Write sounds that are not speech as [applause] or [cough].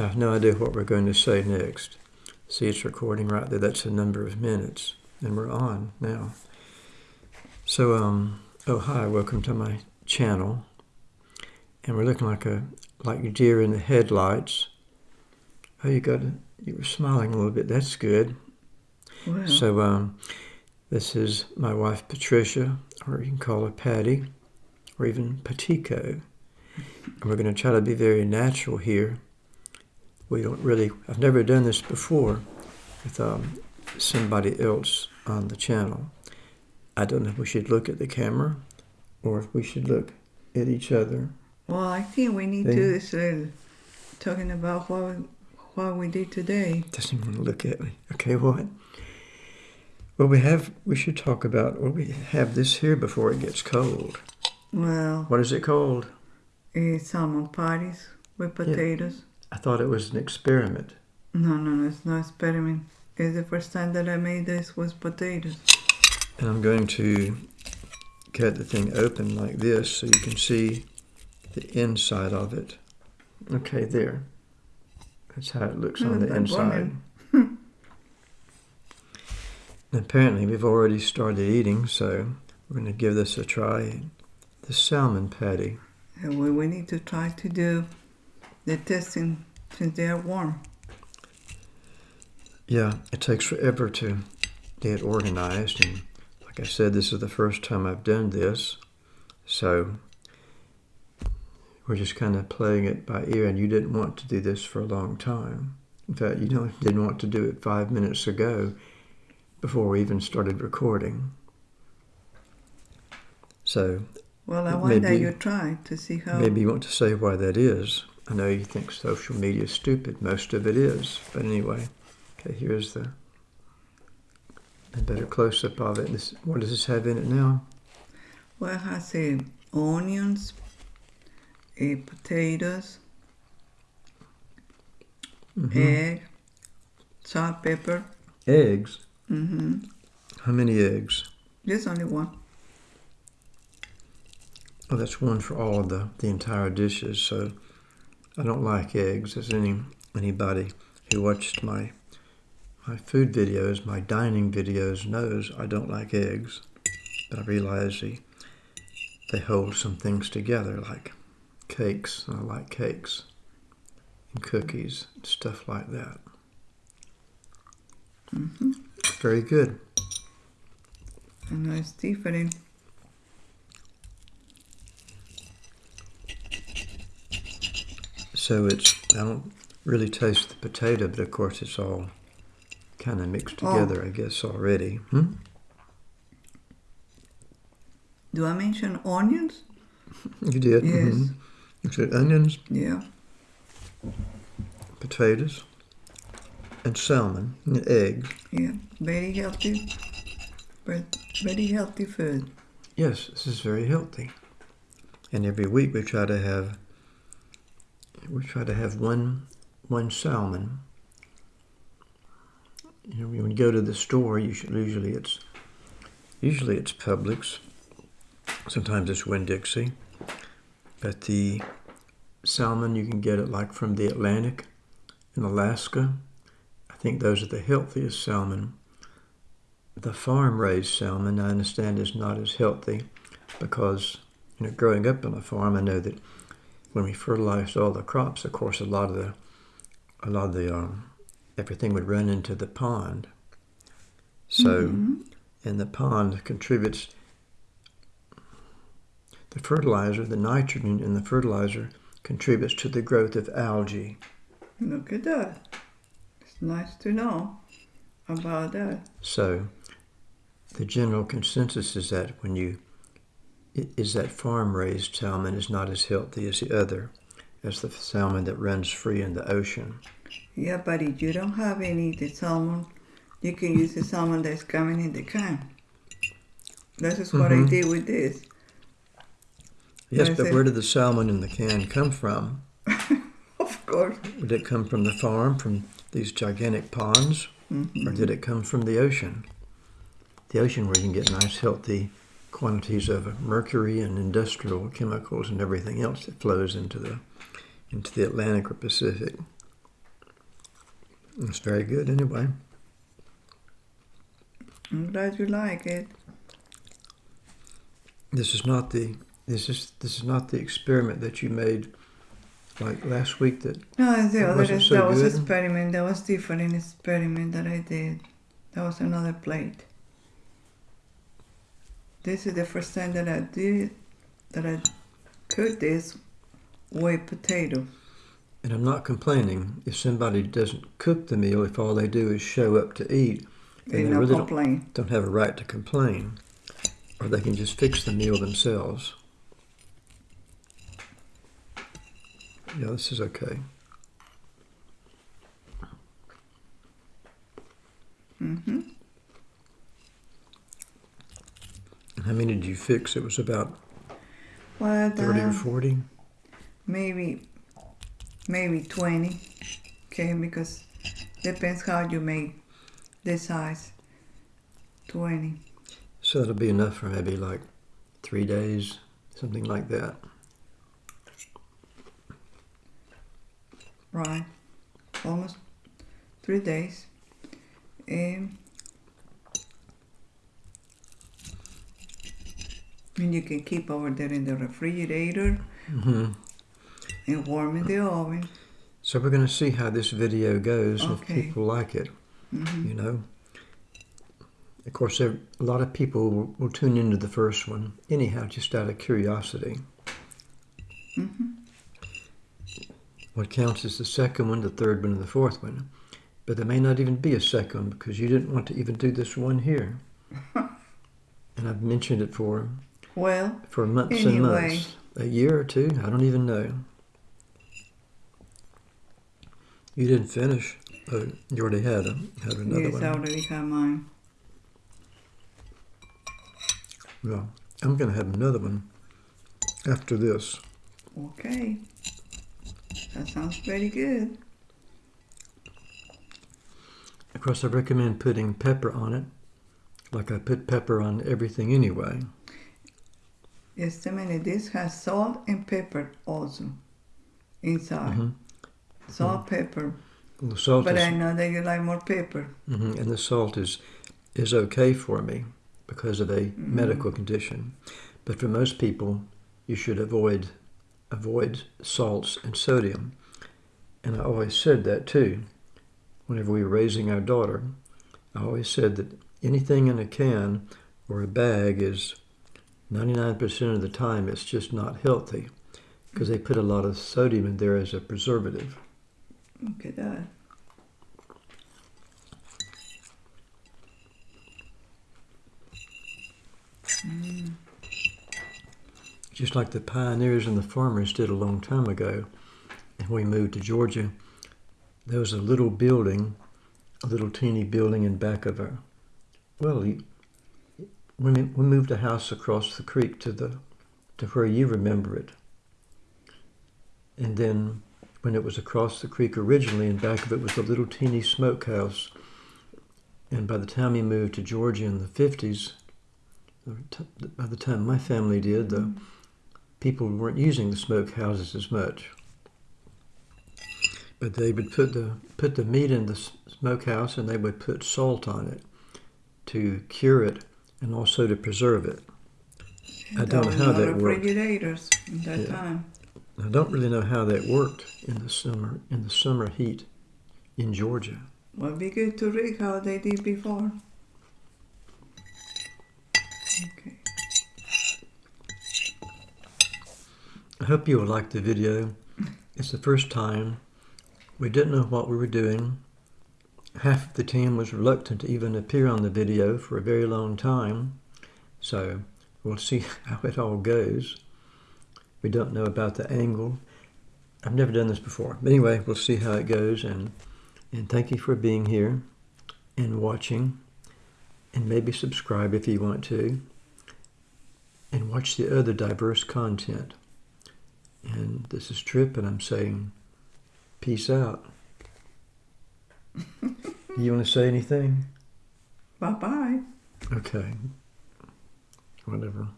I have no idea what we're going to say next. See, it's recording right there. That's a number of minutes, and we're on now. So, um, oh hi, welcome to my channel. And we're looking like a like deer in the headlights. Oh, you got you were smiling a little bit. That's good. Well, So, um, this is my wife Patricia, or you can call her Patty, or even Patico. And we're going to try to be very natural here. We don't really, I've never done this before with um, somebody else on the channel. I don't know if we should look at the camera or if we should look at each other. well, I think we need They- to is uh, talking about what we, what we did today. Doesn't want to look at me. Okay, what? Well, we have, we should talk about, well, we have this here before it gets cold. Well, What is it called? uh, salmon patties with potatoes. I thought it was an experiment. No, no, no, it's no experiment. It's the first time that I made this was potatoes. And I'm going to cut the thing open like this so you can see the inside of it. Okay, there. That's how it looks on the inside. [laughs] Apparently, we've already started eating, so we're going to give this a try. The salmon patty. And we, we need to try to do the testing since they are warm. Yeah, it takes forever to get organized, and like I said, this is the first time I've done this, so we're just kind of playing it by ear. And you didn't want to do this for a long time. In fact, you know, didn't want to do it five minutes ago, before we even started recording. So Well, I wonder Maybe- you try to see how. maybe you want to say why that is. I know you think social media is stupid. Most of it is, but anyway. Okay, here's the a better close up of it. This, what does this have in it now? Well, it has uh, onions, uh, potatoes, Mhm. egg, salt, pepper. Eggs. Mm-hmm. How many eggs? Just only one. Oh, that's one for all of the, the entire dishes. So I don't like eggs. As any anybody who watched my my food videos, my dining videos knows I don't like eggs. But I realize they they hold some things together, like cakes. And I like cakes and cookies, stuff like that. Mm-hmm. Very good. Know it's different. So it's I don't really taste the potato, but of course it's all kind of mixed Oh. together, I guess already. Hmm? Do I mention onions? You did. Yes. mhm. You said onions, Yeah. potatoes, and salmon, and eggs. Yeah. Very healthy. But very healthy food. Yes, this is very healthy. And every week we try to have we try to have one one salmon. You know, when you go to the store, you should, usually it's usually it's Publix. Sometimes it's Winn Dixie. But the salmon you can get it like from the Atlantic in Alaska. I think those are the healthiest salmon. The farm raised salmon I understand is not as healthy because you know growing up on a farm I know that when we fertilized all the crops of course a lot of the a lot of the um, everything would run into the pond so Mhm. and the pond contributes the fertilizer the nitrogen in the fertilizer contributes to the growth of algae Look at that. It's nice to know about that. So, the general consensus is that when you is that farm-raised salmon is not as healthy as the other, as the salmon that runs free in the ocean. Yeah, buddy, you don't have any the salmon, you can use the salmon that's coming in the can. This is what I Mhm. did with this. Yes, but where did the salmon in the can come from? [laughs] Of course. Did it come from the farm, from these gigantic ponds, Mhm. or did it come from the ocean? The ocean, where you can get nice, healthy quantities of mercury and industrial chemicals and everything else that flows into the into the Atlantic or Pacific. It's very good anyway. I'm glad you like it. This is not the this is this is not the experiment that you made like last week that No, the other. wasn't so that was good? experiment. That was different experiment that I did. That was another plate. This is the first time that I did that I cooked this with potato. and I'm not complaining if somebody doesn't cook the meal if all they do is show up to eat they no really don't, don't have a right to complain or they can just fix the meal themselves. Yeah, this is okay. Mm-hmm. And how many did you fix? It was about Well, 30 or uh, 40. maybe, maybe twenty. Okay, because depends how you make the size. Twenty. So that'll be enough for maybe like three days, something like that. Right. Almost three days. Um, and you can keep over there in the refrigerator hmm and warm in the oven. So we're going to see how this video goes and if people like it, hmm you know. Of course, there, a lot of people will, will tune into the first one anyhow, just out of curiosity. hmm What counts is the second one, the third one, and the fourth one. But there may not even be a second because you didn't want to even do this one here. [laughs] and I've mentioned it for Well, for months and months. A year or two, I don't even know. You didn't finish. Oh, you already had, a, had another yes, one. I already have mine. Well, I'm going to have another one after this. Okay. That sounds pretty good. Of course, I recommend putting pepper on it, like I put pepper on everything anyway. A. This has salt and pepper also inside. Mhm. Salt, pepper. The salt But is, I know that you like more pepper. mhm, and the salt is is okay for me because of a Mm-hmm. medical condition. But for most people, you should avoid avoid salts and sodium. And I always said that too. Whenever we were raising our daughter, I always said that anything in a can or a bag is 99% of the time it's just not healthy because they put a lot of sodium in there as a preservative. Look at that. Mm. just like the pioneers and the farmers did a long time ago. And when we moved to Georgia, there was a little building, a little teeny building in back of a, well, we, we moved a house across the creek to the, to where you remember it. And then when it was across the creek originally, in back of it was a little teeny smokehouse. And by the time we moved to Georgia in the 50s, by the time my family did, the people weren't using the smokehouses as much. But they would put the put the meat in the smokehouse and they would put salt on it to cure it and also to preserve it. I don't know how that worked. refrigerators in that Yeah. time. I don't really know how that worked in the summer in the summer heat in Georgia. Would be good to read how they did before. Okay. I hope you will like the video. It's the first time. We didn't know what we were doing. Half of the team was reluctant to even appear on the video for a very long time. So we'll see [laughs] how it all goes. We don't know about the angle. I've never done this before. But anyway, we'll see how it goes and and thank you for being here and watching and maybe subscribe if you want to and watch the other diverse content. And this is Trip, and I'm saying peace out. [laughs] You want to say anything? Bye bye. Okay. Whatever.